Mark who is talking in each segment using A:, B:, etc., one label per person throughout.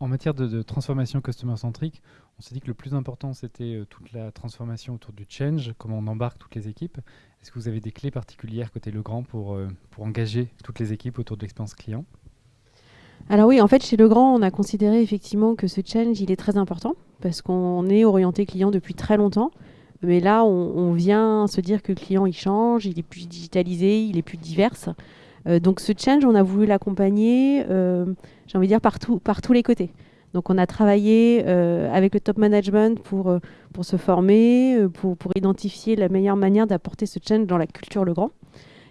A: en matière de, transformation customer-centrique, on s'est dit que le plus important, c'était euh, toute la transformation autour du change, comment on embarque toutes les équipes. Est-ce que vous avez des clés particulières côté Legrand pour, euh, engager toutes les équipes autour de l'expérience client?
B: Alors oui, en fait, chez Legrand, on a considéré effectivement que ce change, il est très important parce qu'on est orienté client depuis très longtemps. Mais là, on, vient se dire que le client, il change, il est plus digitalisé, il est plus divers. Euh, donc ce change, on a voulu l'accompagner, euh, j'ai envie de dire, par, tous les côtés. Donc on a travaillé euh, avec le top management pour, se former, pour, identifier la meilleure manière d'apporter ce change dans la culture Legrand.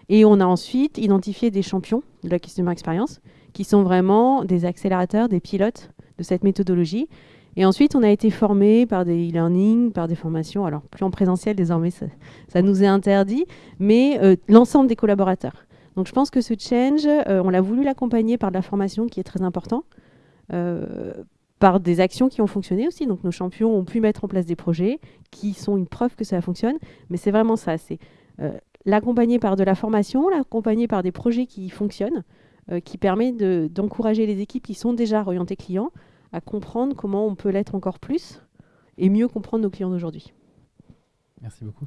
B: Et on a ensuite identifié des champions de la customer experience qui sont vraiment des accélérateurs, des pilotes de cette méthodologie. Et ensuite, on a été formé par des e-learning, par des formations, alors plus en présentiel désormais, ça, nous est interdit, mais l'ensemble des collaborateurs. Donc je pense que ce change, euh, on l'a voulu l'accompagner par de la formation qui est très important, euh, par des actions qui ont fonctionné aussi. Donc nos champions ont pu mettre en place des projets qui sont une preuve que ça fonctionne. Mais c'est vraiment ça, c'est euh, l'accompagner par de la formation, l'accompagner par des projets qui fonctionnent, qui permet d'encourager les équipes qui sont déjà orientées clients à comprendre comment on peut l'être encore plus et mieux comprendre nos clients d'aujourd'hui.
A: Merci beaucoup.